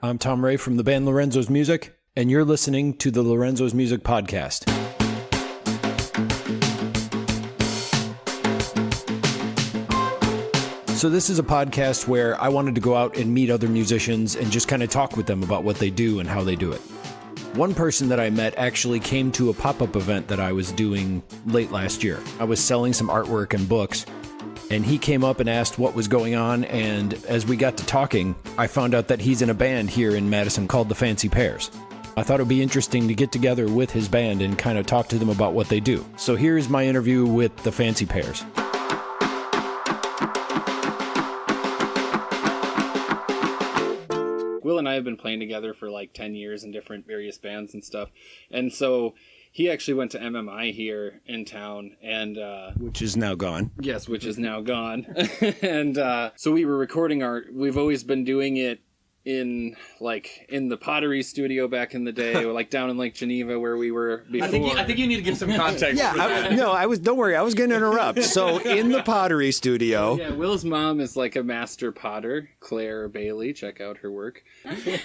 I'm Tom Ray from the band Lorenzo's Music, and you're listening to the Lorenzo's Music Podcast. So, this is a podcast where I wanted to go out and meet other musicians and just kind of talk with them about what they do and how they do it. One person that I met actually came to a pop up event that I was doing late last year. I was selling some artwork and books, and he came up and asked what was going on. And as we got to talking, I found out that he's in a band here in Madison called the Fancy Pairs. I thought it would be interesting to get together with his band and kind of talk to them about what they do. So here's my interview with the Fancy Pairs. Will and I have been playing together for like 10 years in different various bands and stuff. And so he actually went to MMI here in town and uh Which is now gone. yes, which is now gone. and uh so we were recording our we've always been doing it in like in the pottery studio back in the day, like down in Lake Geneva where we were before. I think, you, I think you need to give some context. Yeah, for that. I, no, I was. Don't worry, I was going to interrupt. So in the pottery studio, Yeah, Will's mom is like a master potter, Claire Bailey. Check out her work.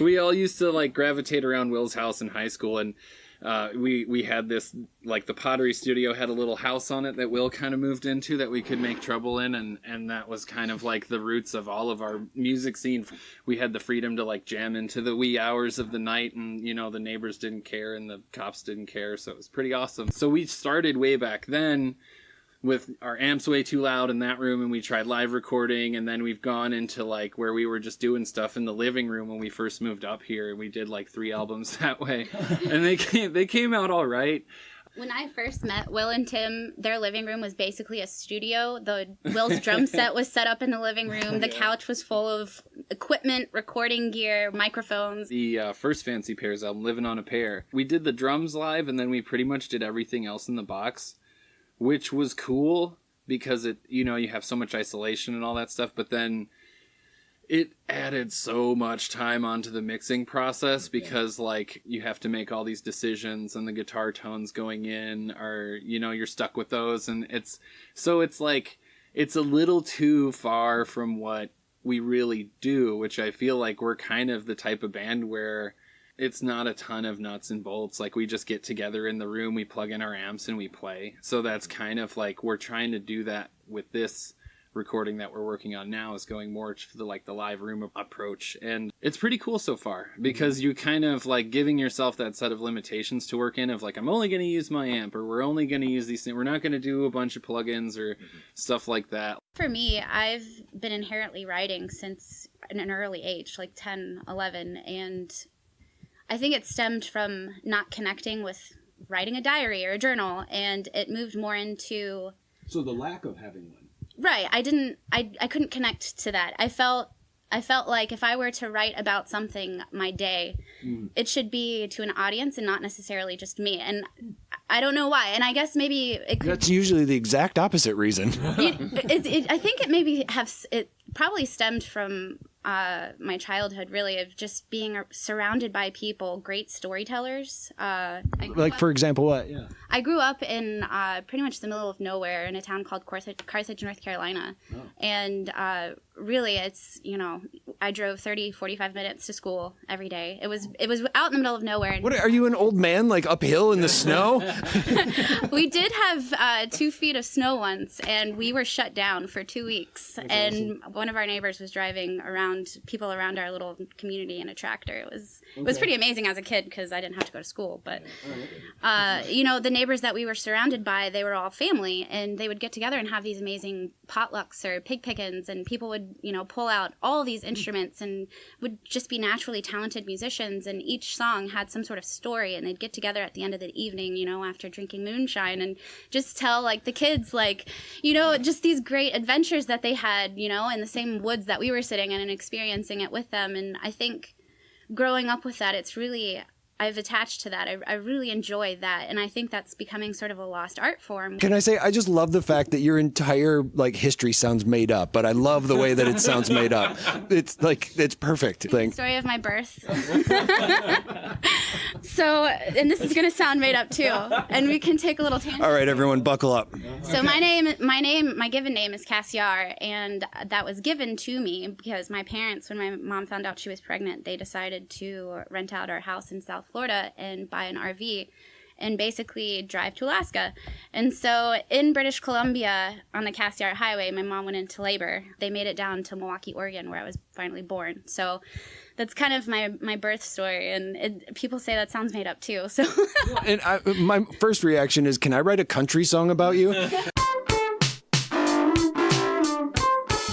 we all used to like gravitate around Will's house in high school, and uh, we we had this like the pottery studio had a little house on it that Will kind of moved into that we could make trouble in, and and that was kind of like the roots of all of our music scene. We had the freedom to like jam into the wee hours of the night, and you know the neighbors didn't care and the cops didn't care, so it was pretty awesome. So we started way back then with our amps way too loud in that room and we tried live recording and then we've gone into like where we were just doing stuff in the living room when we first moved up here and we did like three albums that way and they came they came out all right When I first met Will and Tim, their living room was basically a studio. The Will's drum set was set up in the living room. The couch was full of equipment, recording gear, microphones. the uh, first fancy pairs album living on a pair we did the drums live and then we pretty much did everything else in the box which was cool because it you know you have so much isolation and all that stuff but then it added so much time onto the mixing process because like you have to make all these decisions and the guitar tones going in are you know you're stuck with those. And it's so it's like it's a little too far from what we really do which i feel like we're kind of the type of band where it's not a ton of nuts and bolts. Like we just get together in the room we plug in our amps and we play. So that's mm-hmm. kind of like we're trying to do that with this recording that we're working on now is going more to the like the live room approach. And it's pretty cool so far mm-hmm. because you kind of like giving yourself that set of limitations to work in of like i'm only going to use my amp or we're only going to use these things we're not going to do a bunch of plugins or mm-hmm. stuff like that. For me, I've been inherently writing since an early age, like 10, 11, and I think it stemmed from not connecting with writing a diary or a journal, and it moved more into so the lack of having one. right i didn't i i couldn't connect to that i felt i felt like if i were to write about something my day mm. it should be to an audience and not necessarily just me and i don't know why and i guess maybe it could That's usually the exact opposite reason. it, it, it, I think it maybe have it probably stemmed from uh, my childhood, really, of just being surrounded by people, great storytellers. Uh, like up- for example, what? Yeah. I grew up in uh, pretty much the middle of nowhere in a town called Carthage, Carthage North Carolina. And uh, really, it's, you know, I drove 30, 45 minutes to school every day. It was it was out in the middle of nowhere. What are you, an old man, like uphill in the snow? we did have uh, two feet of snow once, and we were shut down for two weeks. and one of our neighbors was driving around people around our little community in a tractor. It was it was pretty amazing as a kid because I didn't have to go to school. But uh, you know, the neighbors that we were surrounded by, they were all family, and they would get together and have these amazing potlucks or pig pickings, and people would you know pull out all these mm. instruments and would just be naturally talented musicians, and each song had some sort of story, and they'd get together at the end of the evening, you know, after drinking moonshine, and just tell like the kids like you know just these great adventures that they had, you know, in the same woods that we were sitting in and experiencing it with them, and I think growing up with that, it's really I've attached to that. I, I really enjoy that, and I think that's becoming sort of a lost art form. Can I say I just love the fact that your entire like history sounds made up, but I love the way that it sounds made up. It's like it's perfect. Thing. Story of my birth. So, and this is gonna sound made up too, and we can take a little tangent. All right, everyone, buckle up. So my name, my name, my given name is Cassiar, and that was given to me because my parents, when my mom found out she was pregnant, they decided to rent out our house in South Florida and buy an RV and basically drive to Alaska. And so in British Columbia on the Cassiar Highway, my mom went into labor. They made it down to Milwaukie, Oregon, where I was finally born. So that's kind of my my birth story, and it, people say that sounds made up too. So And I, my first reaction is, can I write a country song about you?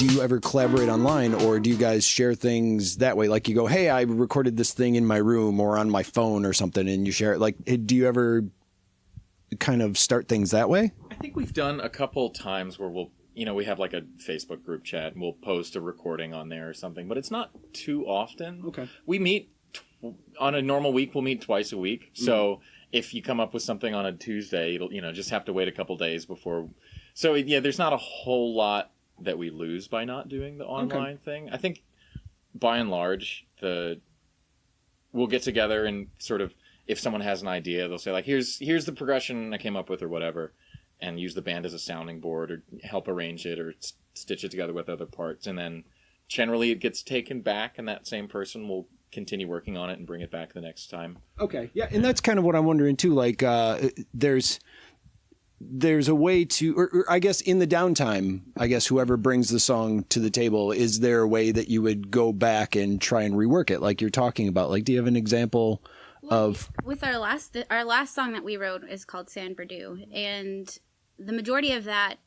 do you ever collaborate online or do you guys share things that way? Like you go, hey, I recorded this thing in my room or on my phone or something and you share it. Like, do you ever kind of start things that way? I think we've done a couple times where we'll, you know, we have like a Facebook group chat and we'll post a recording on there or something, but it's not too often. Okay. We meet tw- on a normal week, we'll meet twice a week. Mm-hmm. So if you come up with something on a Tuesday, it'll, you know, just have to wait a couple days before. So yeah, there's not a whole lot that we lose by not doing the online thing. I think by and large, the we'll get together and sort of if someone has an idea, they'll say like, "Here's here's the progression I came up with" or whatever, and use the band as a sounding board or help arrange it or s- stitch it together with other parts, and then generally it gets taken back, and that same person will continue working on it and bring it back the next time. Okay. Yeah, and that's kind of what I'm wondering too. Like, uh, there's there's a way to, or, or I guess in the downtime, I guess whoever brings the song to the table, is there a way that you would go back and try and rework it, like you're talking about? Like, do you have an example of? with our last our last song that we wrote is called San Perdue, and the majority of that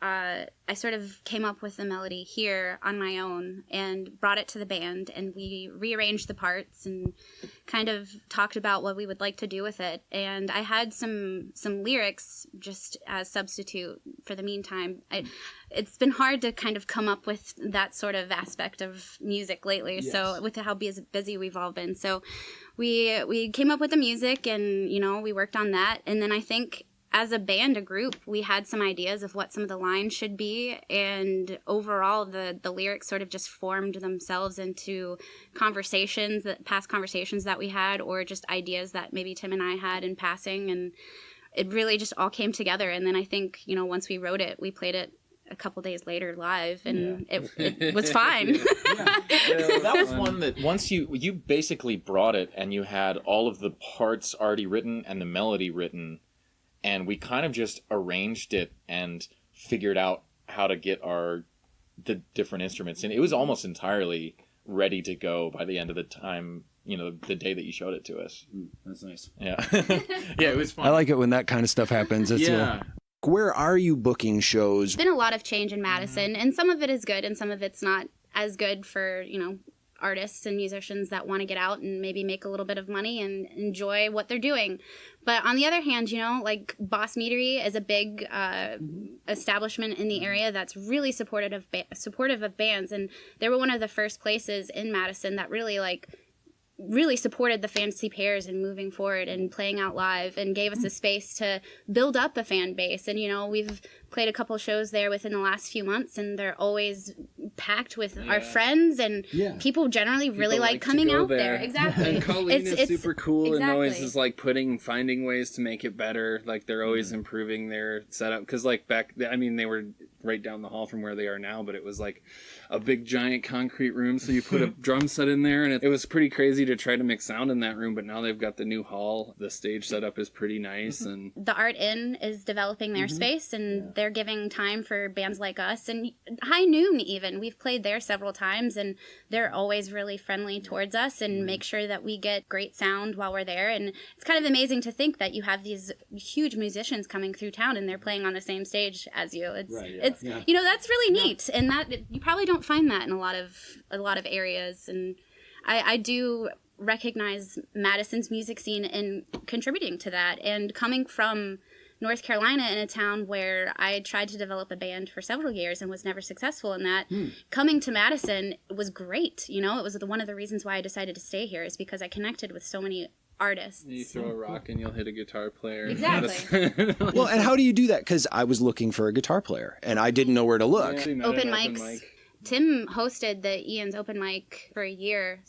uh, I sort of came up with the melody here on my own and brought it to the band, and we rearranged the parts and kind of talked about what we would like to do with it. And I had some some lyrics just as substitute for the meantime. I, it's been hard to kind of come up with that sort of aspect of music lately. So with how busy we've all been, so we we came up with the music, and you know we worked on that, and then I think as a band, a group, we had some ideas of what some of the lines should be, and overall, the the lyrics sort of just formed themselves into conversations that past conversations that we had, or just ideas that maybe Tim and I had in passing, and it really just all came together. And then I think you know once we wrote it, we played it a couple days later live, and it, it was fine. Yeah, that was one that once you you basically brought it and you had all of the parts already written and the melody written and we kind of just arranged it and figured out how to get our the different instruments and it was almost entirely ready to go by the end of the time you know the day that you showed it to us That's nice. yeah yeah it was fun I like it when that kind of stuff happens. It's, uh, yeah where are you booking shows? been a lot of change in Madison, and some of it is good, and some of it's not as good for you know artists and musicians that want to get out and maybe make a little bit of money and enjoy what they're doing. But on the other hand, you know, like Bos Meadery is a big uh, establishment in the area that's really supportive of ba- supportive of bands, and they were one of the first places in Madison that really like really supported the fancy pairs and moving forward and playing out live and gave us a space to build up a fan base. And you know we've played a couple shows there within the last few months and they're always packed with our friends and people generally really People like, coming out there, exactly. And Colleen It's- is it's- super cool and always is like putting finding ways to make it better. Like they're always improving their setup. Because like back, I mean, they were right down the hall from where they are now, but it was like a big giant concrete room. So you put a drum set in there, and it, it was pretty crazy to try to make sound in that room. But now they've got the new hall. The stage mm-hmm. setup is pretty nice, mm-hmm. and the Art In is developing their mm-hmm. space and they're giving time for bands like us and High Noon even. We've played there several times and they're always really friendly towards us and make sure that we get great sound while we're there. And it's kind of amazing to think that you have these huge musicians coming through town and they're playing on the same stage as you. It's it's you know that's really neat and that you probably don't find that in a lot of a lot of areas and I, I do recognize Madison's music scene and contributing to that. And coming from North Carolina in a town where I tried to develop a band for several years and was never successful in that, hmm. coming to Madison was great. You know, it was the, one of the reasons why I decided to stay here is because I connected with so many artists. you throw a rock and you'll hit a guitar player. Exactly. Well, and how do you do that? Because I was looking for a guitar player and I didn't know where to look. Actually met Open at mics. Tim hosted the Ian's open mic for a year.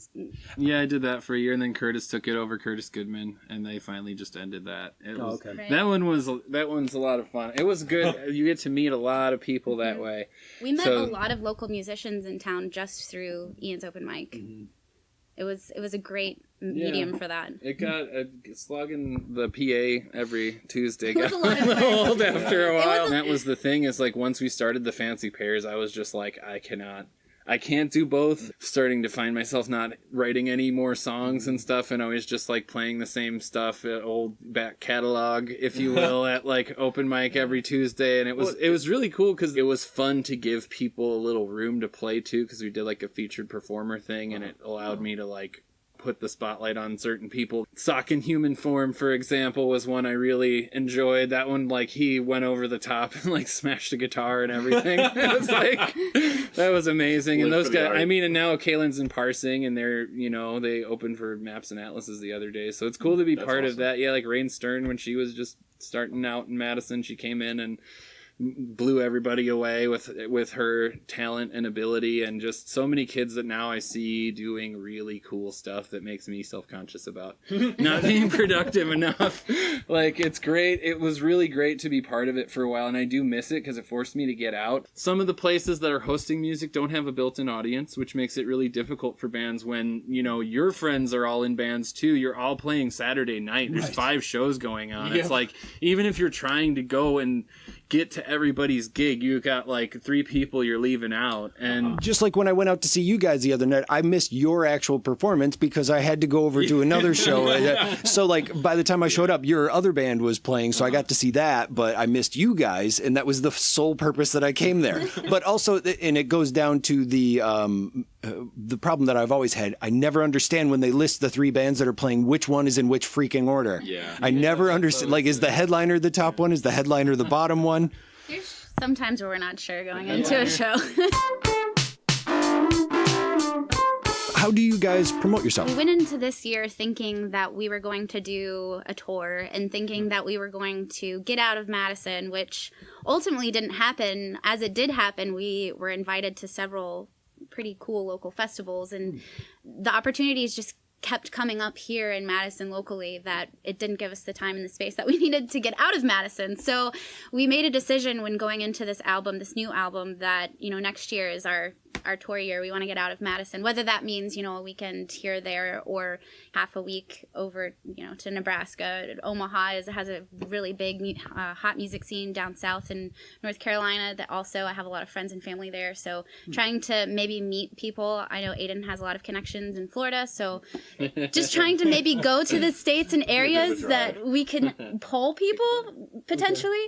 Yeah, I did that for a year, and then Curtis took it over, Curtis Goodman, and they finally just ended that. It Oh, was, okay. Right. That one was that one's a lot of fun. It was good. you get to meet a lot of people Mm-hmm. that way. We met So- a lot of local musicians in town just through Ian's open mic. It was it was a great medium for that. It got uh, slugging the PA every Tuesday got was a lot of fun. old after a was while. a- And that was the thing is like once we started the fancy pairs, I was just like I cannot. I can't do both. Starting to find myself not writing any more songs and stuff, and always just like playing the same stuff, uh, old back catalog, if you will, at like open mic every Tuesday. And it was it was really cool because it was fun to give people a little room to play too, because we did like a featured performer thing, and it allowed me to like put the spotlight on certain people. Sock in human form, for example, was one I really enjoyed. That one, like he went over the top and like smashed a guitar and everything. it was like that was amazing. and those guys, art. I mean, and now Kalen's in parsing, and they're you know they opened for Maps and Atlases the other day, so it's cool to be That's part of that. Yeah, like Rain Stern when she was just starting out in Madison, she came in and blew everybody away with with her talent and ability and just so many kids that now I see doing really cool stuff that makes me self-conscious about not being productive enough. Like it's great. It was really great to be part of it for a while and I do miss it cuz it forced me to get out. Some of the places that are hosting music don't have a built-in audience, which makes it really difficult for bands when, you know, your friends are all in bands too. You're all playing Saturday night. There's five shows going on. It's like even if you're trying to go and get to everybody's gig, you got like three people you're leaving out, and Just like when I went out to see you guys the other night, I missed your actual performance because I had to go over to another show. Uh, so, like, by the time I showed up, your other band was playing, so I got to see that, but I missed you guys, and that was the sole purpose that I came there. But also, and it goes down to the um, uh, the problem that I've always had. I never understand when they list the three bands that are playing which one is in which freaking order. Yeah. I never understand. Like, is the headliner the top one? Is the headliner the bottom one? There's sometimes where we're not sure going into a show. How do you guys promote yourself? we went into this year thinking that we were going to do a tour and thinking that we were going to get out of Madison, which ultimately didn't happen. As it did happen, we were invited to several pretty cool local festivals, and hmm. the opportunities just kept coming up here in Madison locally that it didn't give us the time and the space that we needed to get out of Madison. So we made a decision when going into this album, this new album, that you know next year is our our tour year. We want to get out of Madison, whether that means you know a weekend here there or half a week over you know to Nebraska. Omaha is, has a really big uh, hot music scene down south in North Carolina. That also I have a lot of friends and family there. So trying to maybe meet people. I know Aiden has a lot of connections in Florida, so just trying to maybe go to the states and areas that we can pull people potentially,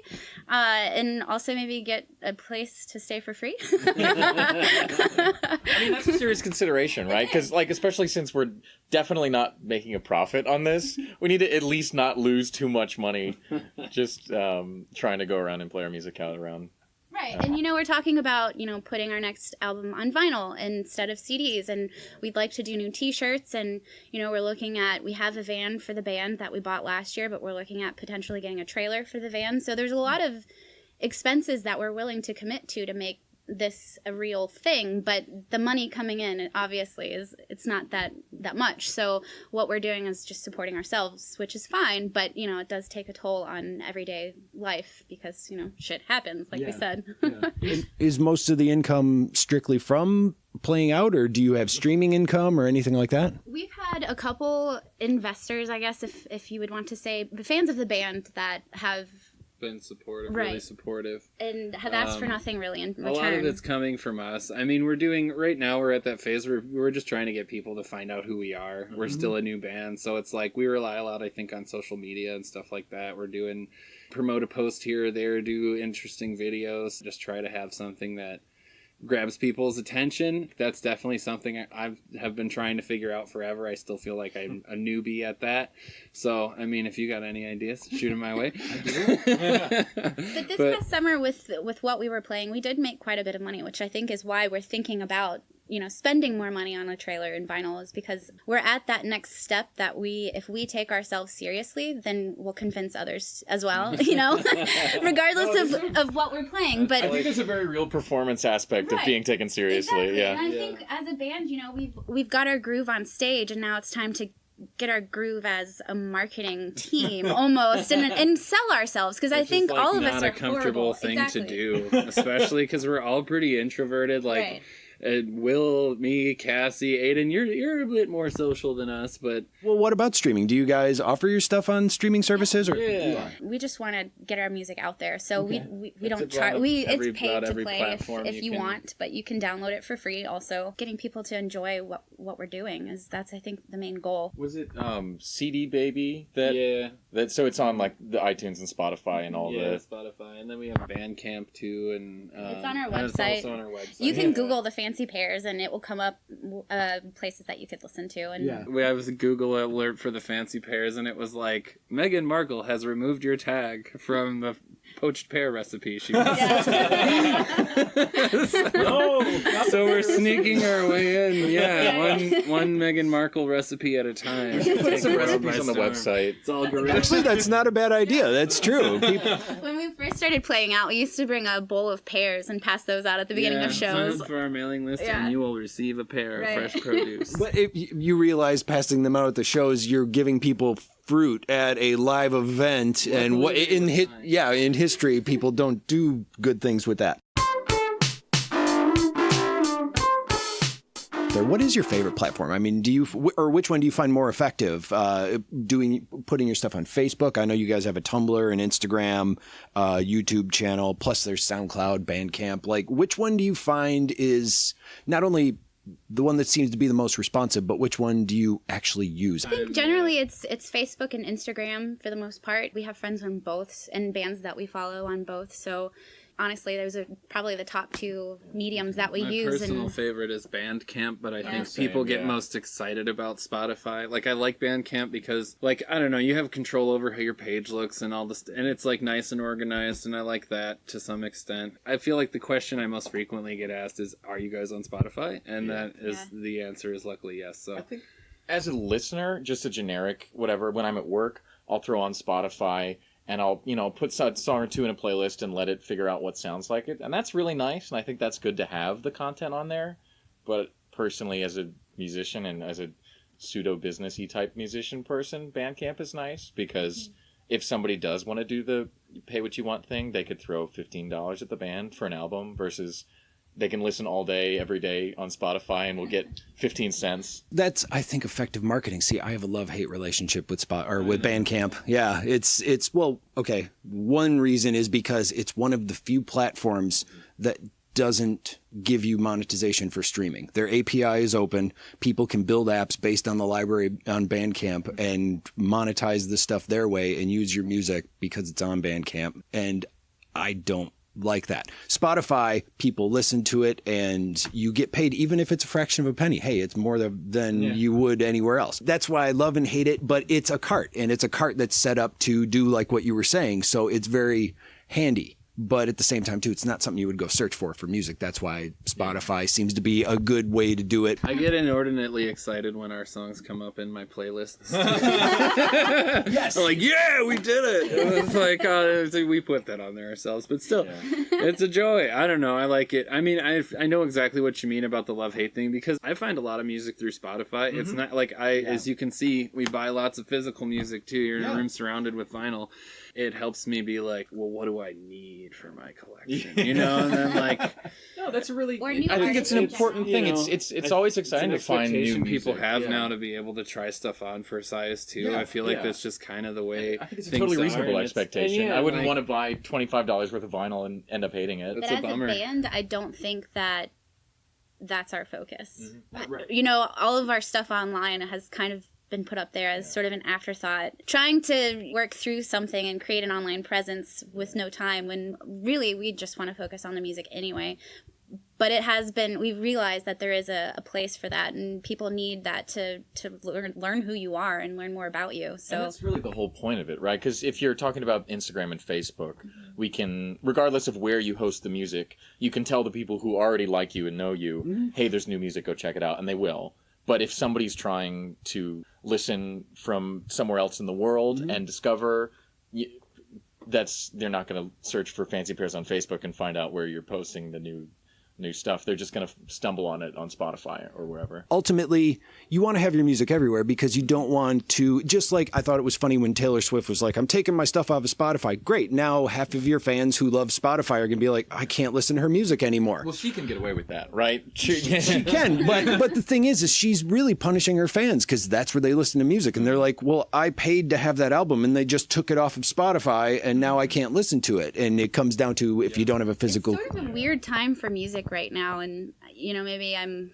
uh, and also maybe get a place to stay for free. I mean, that's a serious consideration, right? Because, like, especially since we're definitely not making a profit on this, we need to at least not lose too much money just um, trying to go around and play our music out around. Right. And you know, we're talking about, you know, putting our next album on vinyl instead of CDs and we'd like to do new t-shirts and you know, we're looking at we have a van for the band that we bought last year, but we're looking at potentially getting a trailer for the van. So there's a lot of expenses that we're willing to commit to to make this a real thing but the money coming in obviously is it's not that that much. So what we're doing is just supporting ourselves which is fine but you know it does take a toll on everyday life because you know shit happens like we said. Is most of the income strictly from playing out, or do you have streaming income or anything like that? We've had a couple investors, I guess, if if you would want to say, the fans of the band that have been supportive, really supportive. and have asked for Um, nothing really in return. A lot of it's coming from us. I mean, we're doing right now. We're at that phase where we're just trying to get people to find out who we are. We're still a new band, so it's like we rely a lot, I think, on social media and stuff like that. We're doing promote a post here or there, do interesting videos, just try to have something that grabs people's attention. That's definitely something I I've have been trying to figure out forever. I still feel like I'm a newbie at that. So, I mean, if you got any ideas, shoot them my way. But this past summer, with with what we were playing, we did make quite a bit of money, which I think is why we're thinking about you know spending more money on a trailer and vinyl is because we're at that next step that we if we take ourselves seriously then we'll convince others as well you know regardless of, of what we're playing but I think there's a very real performance aspect of being taken seriously. Exactly. Yeah. And I think as a band, you know, we've we've got our groove on stage, and now it's time to get our groove as a marketing team almost, and and sell ourselves because I think like, all of not us a comfortable horrible. thing exactly. to do, especially because we're all pretty introverted. Like Right. Uh, Will, me, Cassie, Aiden, you're you're a bit more social than us, but Well, what about streaming? Do you guys offer your stuff on streaming services or yeah. We just want to get our music out there, so we we, we don't about try. We every- it's paid to play if, if you you can- want, but you can download it for free. Also, getting people to enjoy what what we're doing is that's I think the main goal. Was it um, CD Baby that yeah, that so it's on like the iTunes and Spotify and all yeah, the Spotify, and then we have Bandcamp too, and um, It's on our and it's website. also on our website. You can Yeah. Google the fancy pairs, and it will come up uh, places that you could listen to. And Yeah. We have a Google alert for the fancy pairs, and it was like Meghan Markle has removed your tag from the poached pear recipe she was so, so we're sneaking our way in. Yeah, one one Meghan Markle recipe at a time. put some recipes on the storm. website. It's all guerrilla. Actually, that's not a bad idea. That's true. People, when we first started playing out, we used to bring a bowl of pears and pass those out at the beginning yeah, of shows. Sign up for our mailing list, Yeah. and you will receive a pair Right. of fresh produce. but if you- you realize passing them out at the shows, you're giving people fruit at a live event, and what in hit yeah in history, people don't do good things with that. What is your favorite platform? I mean, do you or which one do you find more effective? Uh, doing putting your stuff on Facebook. I know you guys have a Tumblr, an Instagram, uh, YouTube channel. Plus, there's SoundCloud, Bandcamp. Like, which one do you find is not only the one that seems to be the most responsive, but which one do you actually use? I think Generally, it's it's Facebook and Instagram for the most part. We have friends on both and bands that we follow on both. So honestly, those are probably the top two mediums that we My use. My personal And favorite is Bandcamp, but I think Same, people get yeah. most excited about Spotify. Like I like Bandcamp because, like, I don't know, you have control over how your page looks and all this, and it's like nice and organized, and I like that to some extent. I feel like the question I most frequently get asked is, "Are you guys on Spotify?" And that is Yeah. the answer is luckily yes. So I think as a listener, just a generic whatever. When I'm at work, I'll throw on Spotify and I'll you know put a song or two in a playlist and let it figure out what sounds like it, and that's really nice. And I think that's good to have the content on there. But personally, as a musician and as a pseudo businessy type musician person, Bandcamp is nice because mm-hmm. if somebody does want to do the pay what you want thing, they could throw fifteen dollars at the band for an album versus they can listen all day every day on Spotify and we'll get 15 cents. That's I think effective marketing. See, I have a love hate relationship with Spot or with Bandcamp. Yeah, it's it's well, okay. One reason is because it's one of the few platforms that doesn't give you monetization for streaming. Their API is open. People can build apps based on the library on Bandcamp and monetize the stuff their way and use your music because it's on Bandcamp. And I don't like that. Spotify, people listen to it and you get paid even if it's a fraction of a penny. Hey, it's more than, than you would anywhere else. That's why I love and hate it, but it's a cart and it's a cart that's set up to do like what you were saying. So it's very handy. But at the same time, too, it's not something you would go search for for music. That's why Spotify seems to be a good way to do it. I get inordinately excited when our songs come up in my playlists. Yes. I'm like, yeah, we did it. It's like, uh, it's like we put that on there ourselves, but still, it's a joy. I don't know. I like it. I mean, I I know exactly what you mean about the love hate thing because I find a lot of music through Spotify. It's not like I, as you can see, we buy lots of physical music too. You're in a room surrounded with vinyl. It helps me be like, well, what do I need for my collection? You know, and then like, No, that's a really. Or new I think it's an artists in important general. thing. You It's know, it's it's I- always it's exciting an to find new expectation people music. have Yeah. now to be able to try stuff on for size too. Yeah, I feel like yeah. that's just kind of the way. I think it's a things totally are, reasonable and it's- expectation. yeah, I wouldn't like- want to buy twenty five dollars worth of vinyl and end up hating it. That's but a as bummer. a band, I don't think that that's our focus. Mm-hmm. You know, all of our stuff online has kind of been put up there as sort of an afterthought. Trying to work through something and create an online presence with no time when really we just want to focus on the music anyway. but it has been we've realized that there is a, a place for that and people need that to to learn learn who you are and learn more about you And so that's really the whole point of it, right? Because if you're talking about Instagram and Facebook, mm-hmm. we can, regardless of where you host the music, you can tell the people who already like you and know you, mm-hmm. hey, there's new music, go check it out, and they will. But if somebody's trying to listen from somewhere else in the world mm-hmm. and discover, that's they're not going to search for Fancy Pairs on Facebook and find out where you're posting the new new stuff. They're just going to stumble on it on Spotify or wherever. ultimately you want to have your music everywhere because you don't want to just like I thought it was funny when Taylor Swift was like I'm taking my stuff off of Spotify. Great. Now half of your fans who love Spotify are going to be like I can't listen to her music anymore. Well, she can get away with that, right? She, she can, but but the thing is is she's really punishing her fans cuz that's where they listen to music and they're like, "Well, I paid to have that album and they just took it off of Spotify and now I can't listen to it." And it comes down to if you don't have a physical it's sort of a weird time for music right now. And you know maybe i'm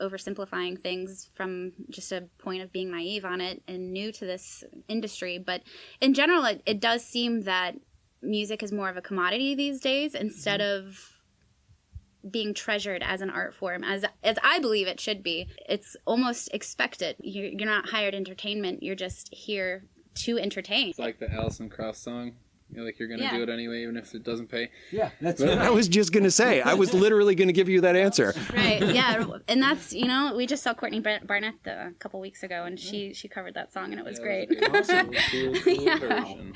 oversimplifying things from just a point of being naive on it and new to this industry. But in general it, it does seem that music is more of a commodity these days instead mm-hmm. of being treasured as an art form as as i believe it should be. It's almost expected. You're, you're not hired entertainment. You're just here to entertain. It's like the Alison Krauss song. You're like you're gonna Yeah. do it anyway, even if it doesn't pay. Yeah, that's what I was just going to say. I was literally going to give you that answer. right yeah and that's you know we just saw courtney barnett a couple weeks ago and she she covered that song and it was great Awesome. Cool, cool Yeah. version.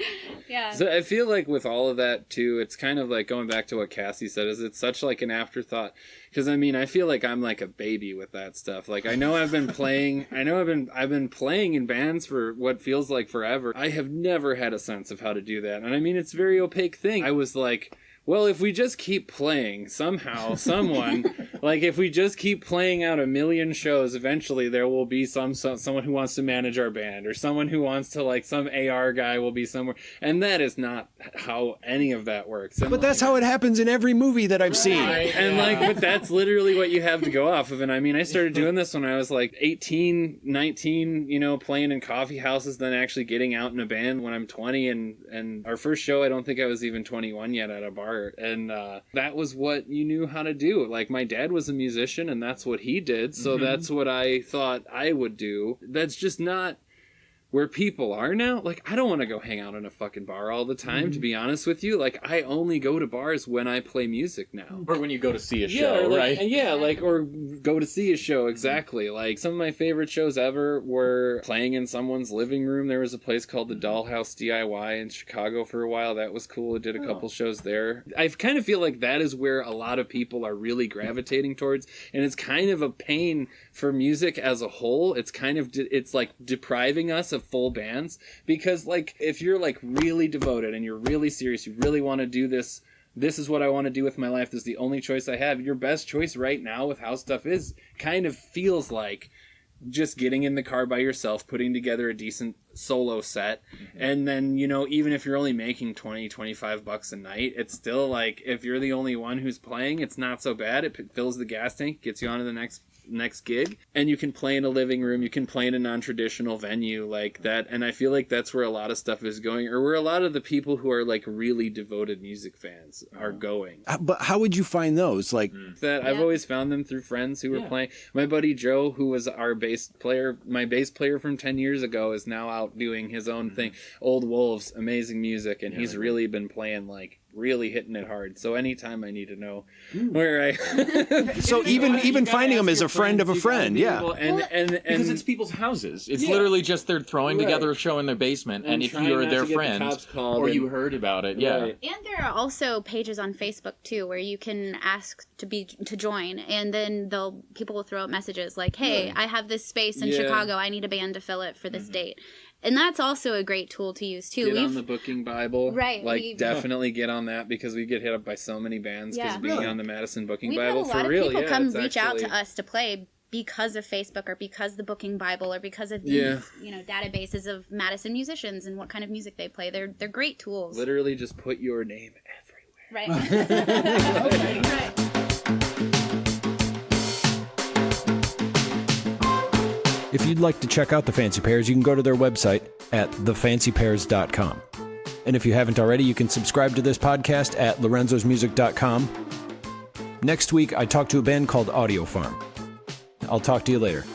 yeah So I feel like with all of that too, it's kind of like going back to what Cassie said. Is it's such like an afterthought? Because I mean, I feel like I'm like a baby with that stuff. Like I know I've been playing, I know I've been I've been playing in bands for what feels like forever. I have never had a sense of how to do that, and I mean, it's a very opaque thing. I was like. Well, if we just keep playing, somehow, someone, like if we just keep playing out a million shows, eventually there will be some, some someone who wants to manage our band, or someone who wants to like some AR guy will be somewhere, and that is not how any of that works. And But that's how it happens in every movie that I've seen. and like but that's literally what you have to go off of and i mean i started doing this when i was like 18 19 you know playing in coffee houses then actually getting out in a band when i'm 20 and and our first show i don't think i was even 21 yet at a bar and uh, that was what you knew how to do. Like my dad was a musician and that's what he did so that's what i thought i would do. That's just not where people are now like i don't want to go hang out in a fucking bar all the time to mm-hmm. be honest with you like i only go to bars when i play music now or when you go to see a yeah, show, like, right? Yeah, like or go to see a show exactly. Like some of my favorite shows ever were playing in someone's living room. There was a place called the mm-hmm. Dollhouse DIY in Chicago for a while. That was cool. I did a oh. couple shows there. I kind of feel like that is where a lot of people are really gravitating towards, and it's kind of a pain for music as a whole. It's kind of de- it's like depriving us of full bands because like if you're like really devoted and you're really serious, you really want to do this this is what I want to do with my life. This is the only choice I have. Your best choice right now with how stuff is kind of feels like just getting in the car by yourself, putting together a decent solo set. Mm-hmm. And then, you know, even if you're only making 20, 25 bucks a night, it's still like if you're the only one who's playing, it's not so bad. It fills the gas tank, gets you on to the next next gig and you can play in a living room you can play in a non-traditional venue like that and i feel like that's where a lot of stuff is going or where a lot of the people who are like really devoted music fans are going Uh, But how would you find those? Like, that I've always found them through friends who were Yeah. playing. My buddy Joe, who was our bass player, my bass player from ten years ago, is now out doing his own thing. Old Wolves, amazing music, and he's really been playing like really hitting it hard. So anytime I need to know hmm. where I, so even even finding them is a friend of a friend. Yeah. and and and because it's people's houses. It's Yeah. literally just they're throwing Right. together a show in their basement, and, And if you're their to get the friend or and- you heard about it, yeah, Right. And there are also pages on Facebook too where you can ask to be to join, and then they'll people will throw out messages like, "Hey, I have this space in Yeah. Chicago. I need a band to fill it for this mm-hmm. date," and that's also a great tool to use too. Get on We've the booking Bible, Right, Like we've- definitely get on that because we get hit up by so many bands because Yeah. being Really? on the Madison Booking we've had a lot for of real. people yeah, come it's reach out to us to play because of Facebook or because the Booking Bible or because of these Yeah. you know databases of Madison musicians and what kind of music they play. They're they're great tools. Literally, just put your name everywhere. Right. right. If you'd like to check out the Fancy Pairs, you can go to their website at thefancypairs.com. And if you haven't already, you can subscribe to this podcast at lorenzosmusic.com. Next week, I talk to a band called Audio Farm. I'll talk to you later.